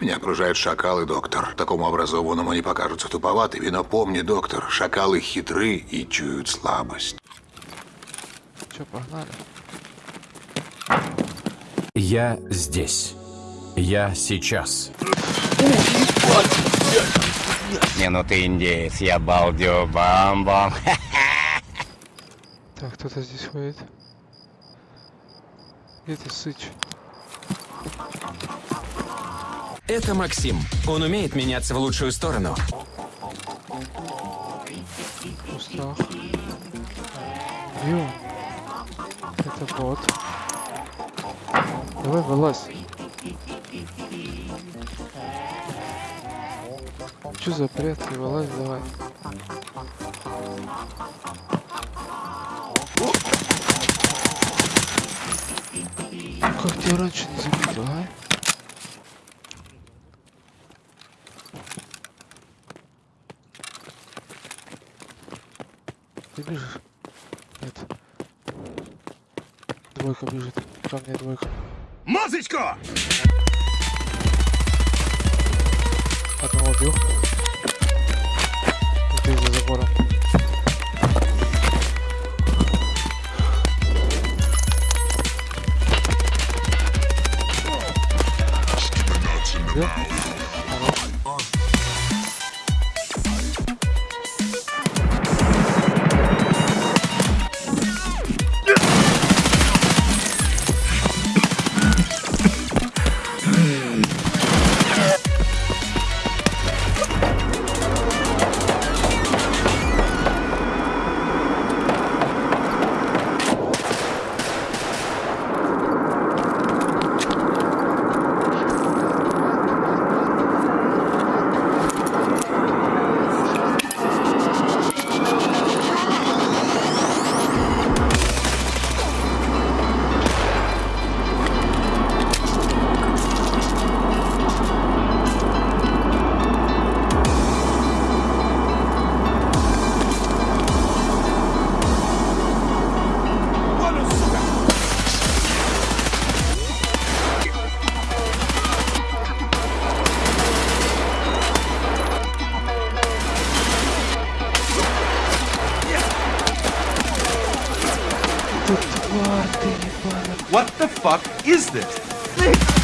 Меня окружают шакалы, доктор. Такому образованному они покажутся туповатыми, но помни, доктор, шакалы хитры и чуют слабость. Че, погнали? Я здесь. Я сейчас. Не, ну ты индеец, я балдю бам-бам. Так, кто-то здесь ходит. Где ты, сыч? Это Максим. Он умеет меняться в лучшую сторону. Он? Это бот. Давай, вылазь. Че за бред? Вылазь, давай. Как тебя раньше не заметил, а? Бежишь? Нет. Двойка бежит. Ко мне двойка. Музычку! Одного убил. Ты за забором. Где? What the fuck is this?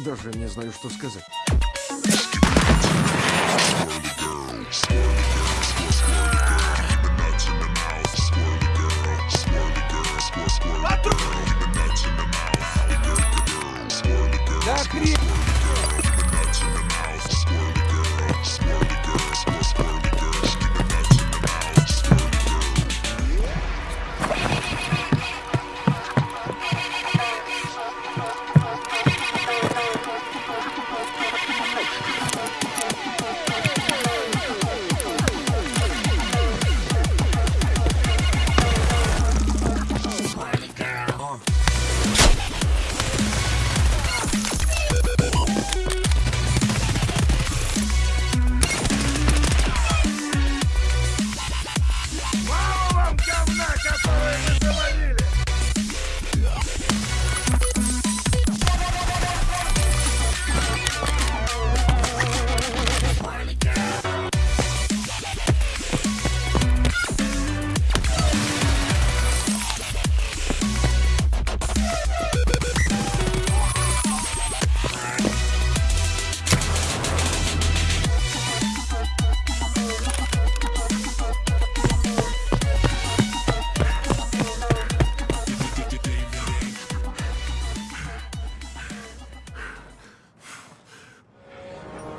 Даже не знаю, что сказать.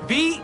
B